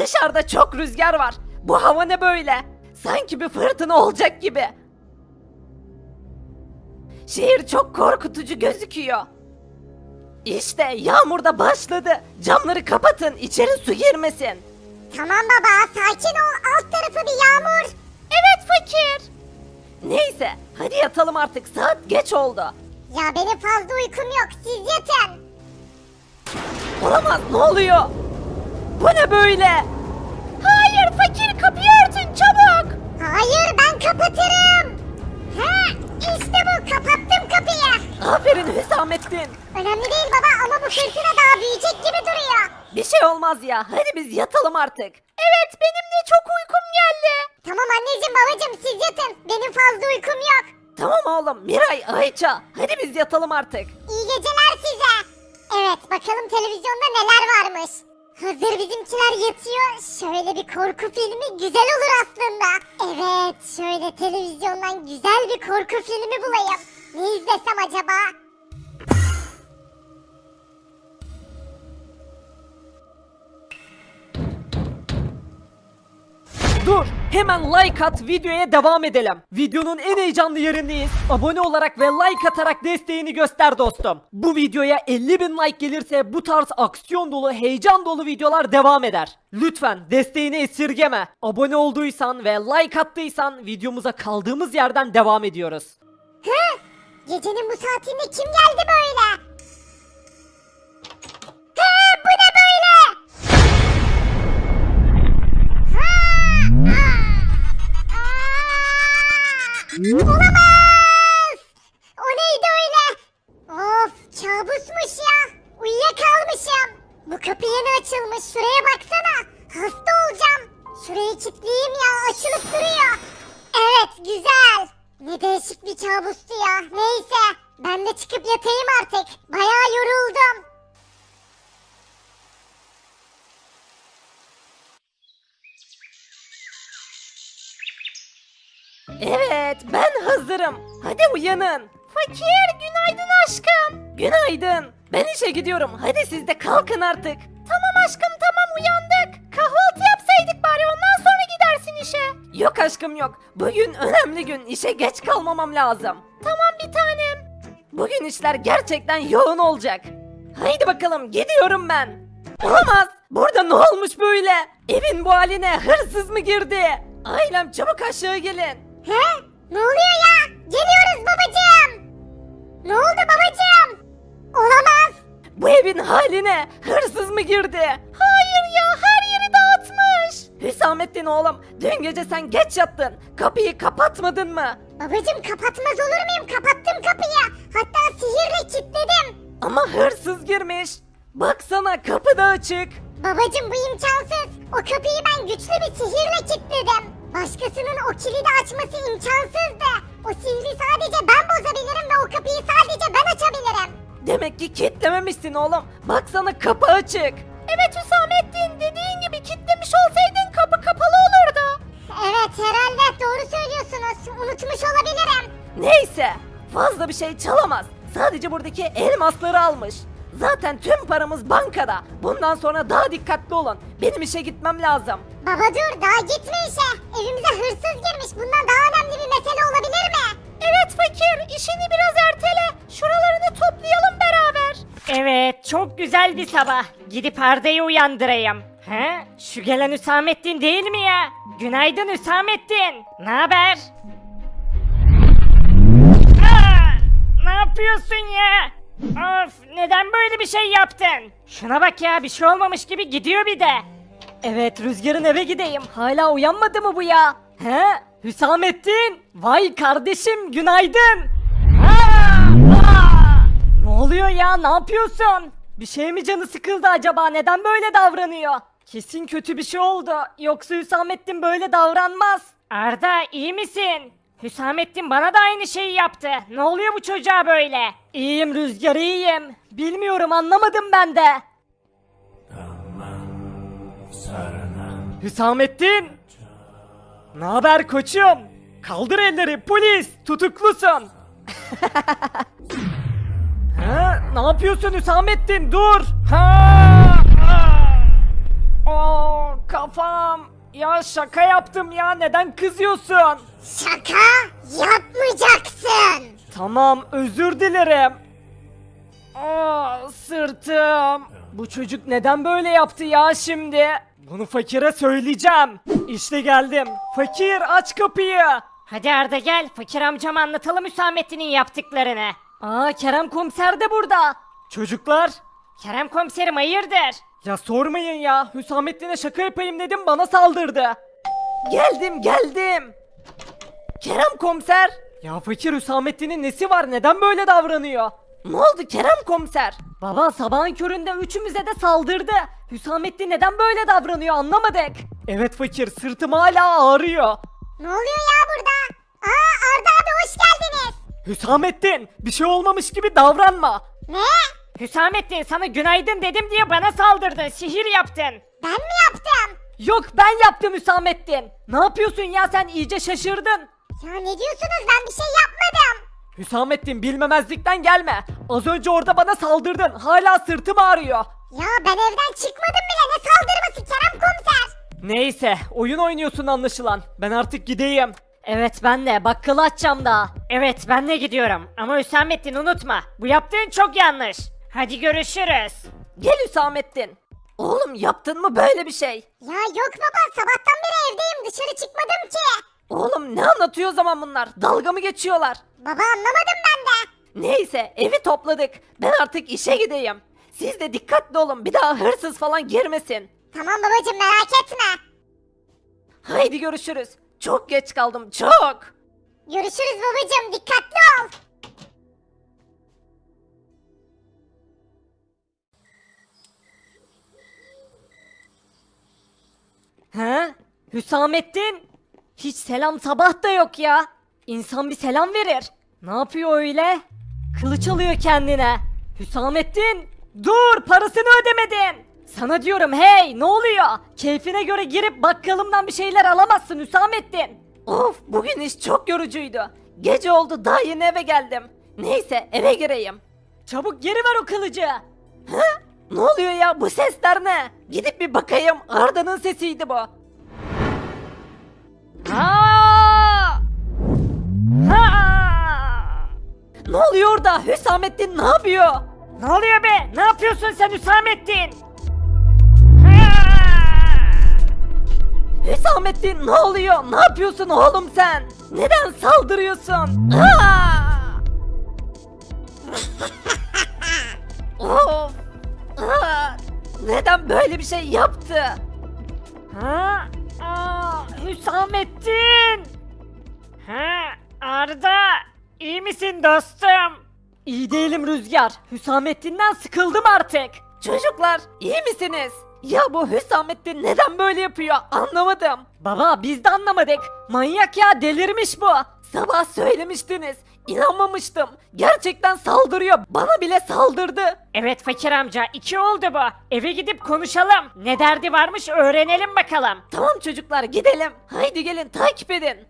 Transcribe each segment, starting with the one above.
Dışarıda çok rüzgar var. Bu hava ne böyle? Sanki bir fırtına olacak gibi. Şehir çok korkutucu gözüküyor. İşte yağmur da başladı. Camları kapatın, içeri su girmesin. Tamam baba sakin ol alt tarafı bir yağmur. Evet fakir. Neyse, hadi yatalım artık. Saat geç oldu. Ya benim fazla uykum yok siz yatın. Olamaz, ne oluyor? Bu ne böyle? Hayır fakir kapıyı örtün çabuk. Hayır ben kapatırım. He işte bu kapattım kapıyı. Aferin Hüsamettin. Önemli değil baba ama bu fırtına daha büyüyecek gibi duruyor. Bir şey olmaz ya. Hadi biz yatalım artık. Evet benim de çok uykum geldi. Tamam anneciğim babacığım siz yatın. Benim fazla uykum yok. Tamam oğlum. Miray, Ayça. Hadi biz yatalım artık. İyi geceler size. Evet bakalım televizyonda neler varmış. Hazır bizimkiler yatıyor. Şöyle bir korku filmi güzel olur aslında. Evet şöyle televizyondan güzel bir korku filmi bulayım. Ne izlesem acaba? Dur. Hemen like at videoya devam edelim. Videonun en heyecanlı yerindeyiz. Abone olarak ve like atarak desteğini göster dostum. Bu videoya 50 bin like gelirse bu tarz aksiyon dolu, heyecan dolu videolar devam eder. Lütfen desteğini esirgeme. Abone olduysan ve like attıysan videomuza kaldığımız yerden devam ediyoruz. Hı? Gecenin bu saatinde kim geldi böyle? Olamaz! O neydi öyle? Of kabusmuş ya. Uyuyakalmışım. Bu kapı yeni açılmış. Şuraya baksana. Hasta olacağım. Şurayı kilitleyeyim ya. Açılıp duruyor. Evet güzel. Ne değişik bir kabustu ya. Neyse. Ben de çıkıp yatayım artık. Bayağı yoruldum. Evet ben hazırım. Hadi uyanın. Fakir günaydın aşkım. Günaydın. Ben işe gidiyorum. Hadi siz de kalkın artık. Tamam aşkım tamam uyandık. Kahvaltı yapsaydık bari ondan sonra gidersin işe. Yok aşkım yok. Bugün önemli gün. İşe geç kalmamam lazım. Tamam bir tanem. Bugün işler gerçekten yoğun olacak. Haydi bakalım gidiyorum ben. Olamaz. Burada ne olmuş böyle? Evin bu haline hırsız mı girdi? Ailem çabuk aşağı gelin. He? Ne oluyor ya? Geliyoruz babacığım. Ne oldu babacığım? Olamaz. Bu evin haline hırsız mı girdi? Hayır ya her yeri dağıtmış. Hüsamettin oğlum dün gece sen geç yattın. Kapıyı kapatmadın mı? Babacığım kapatmaz olur muyum? Kapattım kapıyı. Hatta sihirle kilitledim. Ama hırsız girmiş. Baksana kapı da açık. Babacığım bu imkansız. O kapıyı ben güçlü bir sihirle Demek ki kilitlememişsin oğlum. Baksana kapı açık. Evet Hüsamettin dediğin gibi kilitlemiş olsaydın kapı kapalı olurdu. Evet herhalde doğru söylüyorsunuz. Unutmuş olabilirim. Neyse fazla bir şey çalamaz. Sadece buradaki elmasları almış. Zaten tüm paramız bankada. Bundan sonra daha dikkatli olun. Benim işe gitmem lazım. Baba dur daha gitme işe. Evimize hırsız girmiş. Bundan daha önemli bir mesele olabilir mi? Evet fakir işini biraz ertele. Şuralarını toplayalım beraber. Evet, çok güzel bir sabah. Gidip Arda'yı uyandırayım. He? Şu gelen Hüsamettin değil mi ya? Günaydın Hüsamettin. Ne haber? Ne yapıyorsun ya? Of, neden böyle bir şey yaptın? Şuna bak ya, bir şey olmamış gibi gidiyor bir de. Evet Rüzgar'ın eve gideyim. Hala uyanmadı mı bu ya? He? Hüsamettin? Vay kardeşim günaydın. Oluyor ya ne yapıyorsun? Bir şey mi canı sıkıldı acaba neden böyle davranıyor? Kesin kötü bir şey oldu. Yoksa Hüsamettin böyle davranmaz. Arda, iyi misin? Hüsamettin bana da aynı şeyi yaptı. Ne oluyor bu çocuğa böyle? İyiyim Rüzgar iyiyim. Bilmiyorum anlamadım ben de. Hüsamettin! Ne haber koçum? Kaldır elleri polis tutuklusun. ne yapıyorsun Hüsamettin dur. Ha! Aa, kafam. Ya şaka yaptım ya neden kızıyorsun? Şaka yapmayacaksın. Tamam özür dilerim. Aa, sırtım. Bu çocuk neden böyle yaptı ya şimdi? Bunu fakire söyleyeceğim. İşte geldim. Fakir aç kapıyı. Hadi Arda gel fakir amcama anlatalım Hüsamettin'in yaptıklarını. Aa Kerem komiser de burada. Çocuklar. Kerem komiserim hayırdır? Ya sormayın ya. Hüsamettin'e şaka yapayım dedim bana saldırdı. Geldim geldim. Kerem komiser. Ya fakir Hüsamettin'in nesi var neden böyle davranıyor? Ne oldu Kerem komiser? Baba sabahın köründe üçümüze de saldırdı. Hüsamettin neden böyle davranıyor anlamadık. Evet fakir sırtım hala ağrıyor. Ne oluyor ya burada? Aa Arda abi hoş geldiniz. Hüsamettin bir şey olmamış gibi davranma. Ne? Hüsamettin sana günaydın dedim diye bana saldırdın sihir yaptın. Ben mi yaptım? Yok ben yaptım Hüsamettin. Ne yapıyorsun ya sen iyice şaşırdın. Ya ne diyorsunuz ben bir şey yapmadım. Hüsamettin bilmemezlikten gelme. Az önce orada bana saldırdın. Hala sırtım ağrıyor. Ya ben evden çıkmadım bile ne saldırması Kerem komiser. Neyse oyun oynuyorsun anlaşılan. Ben artık gideyim. Evet ben de bakkalı açacağım daha. Evet ben de gidiyorum ama Hüsamettin unutma bu yaptığın çok yanlış. Hadi görüşürüz. Gel Hüsamettin. Oğlum yaptın mı böyle bir şey? Ya yok baba sabahtan beri evdeyim dışarı çıkmadım ki. Oğlum ne anlatıyor o zaman bunlar? Dalga mı geçiyorlar? Baba anlamadım ben de. Neyse evi topladık. Ben artık işe gideyim. Siz de dikkatli olun bir daha hırsız falan girmesin. Tamam babacım merak etme. Haydi görüşürüz. Çok geç kaldım çok. Görüşürüz babacım dikkatli ol. He? Hüsamettin? Hiç selam sabah da yok ya. İnsan bir selam verir. Ne yapıyor öyle? Kılıç alıyor kendine. Hüsamettin! Dur parasını ödemedin. Sana diyorum hey ne oluyor? Keyfine göre girip bakkalımdan bir şeyler alamazsın Hüsamettin. Of bugün iş çok yorucuydu. Gece oldu daha yeni eve geldim. Neyse eve gireyim. Çabuk geri ver o kılıcı. He? Ne oluyor ya bu sesler ne? Gidip bir bakayım Arda'nın sesiydi bu. Ha! Ha! Ne oluyor orada? Hüsamettin ne yapıyor? Ne oluyor be? Ne yapıyorsun sen Hüsamettin? Hüsamettin ne oluyor? Ne yapıyorsun oğlum sen? Neden saldırıyorsun? Of! Neden böyle bir şey yaptı? Ha? Aa, Hüsamettin! Ha? Arda! iyi misin dostum? İyi değilim Rüzgar. Hüsamettin'den sıkıldım artık. Çocuklar iyi misiniz? Ya bu Hüsamettin neden böyle yapıyor anlamadım. Baba biz de anlamadık. Manyak ya delirmiş bu. Sabah söylemiştiniz. İnanmamıştım. Gerçekten saldırıyor. Bana bile saldırdı. Evet fakir amca iki oldu bu. Eve gidip konuşalım. Ne derdi varmış öğrenelim bakalım. Tamam çocuklar gidelim. Haydi gelin takip edin.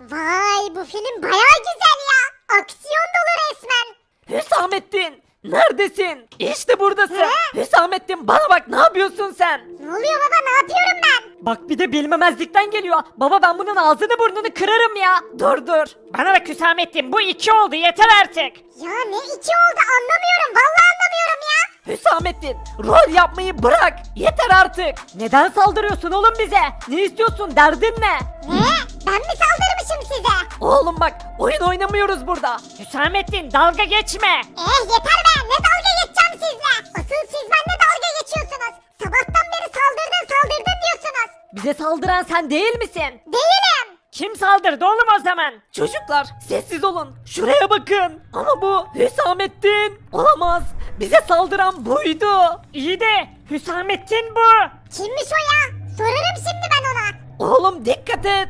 Vay bu film baya güzel ya. Aksiyon dolu resmen. Hüsamettin neredesin? İşte buradasın. Hüsamettin bana bak ne yapıyorsun sen? Ne oluyor baba ne yapıyorum ben? Bak bir de bilmemezlikten geliyor. Baba ben bunun ağzını burnunu kırarım ya. Dur dur. Bana bak Hüsamettin bu iki oldu yeter artık. Ya ne iki oldu anlamıyorum vallahi anlamıyorum ya. Hüsamettin rol yapmayı bırak. Yeter artık. Neden saldırıyorsun oğlum bize? Ne istiyorsun derdin ne? Ne? Ben mi saldırmışım size? Oğlum bak oyun oynamıyoruz burada. Hüsamettin dalga geçme. Eh yeter be saldıran sen değil misin? Değilim. Kim saldırdı oğlum o zaman? Çocuklar sessiz olun. Şuraya bakın. Ama bu Hüsamettin. Olamaz. Bize saldıran buydu. İyi de Hüsamettin bu. Kimmiş o ya? Sorarım şimdi ben ona. Oğlum dikkat et.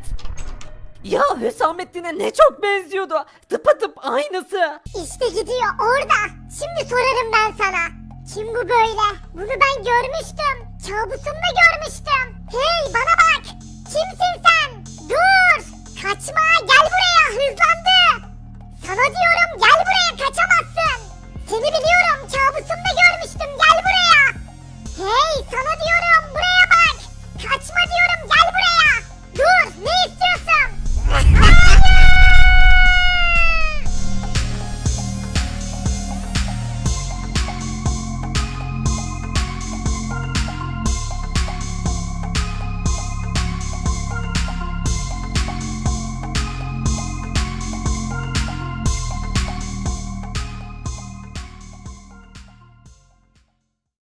Ya Hüsamettin'e ne çok benziyordu. Tıpatıp aynısı. İşte gidiyor orada. Şimdi sorarım ben sana. Kim bu böyle? Bunu ben görmüştüm. Kabusumda görmüştüm. Hey bana bak. Kimsin sen? Dur. Kaçma gel buraya hızlandı. Sana diyorum.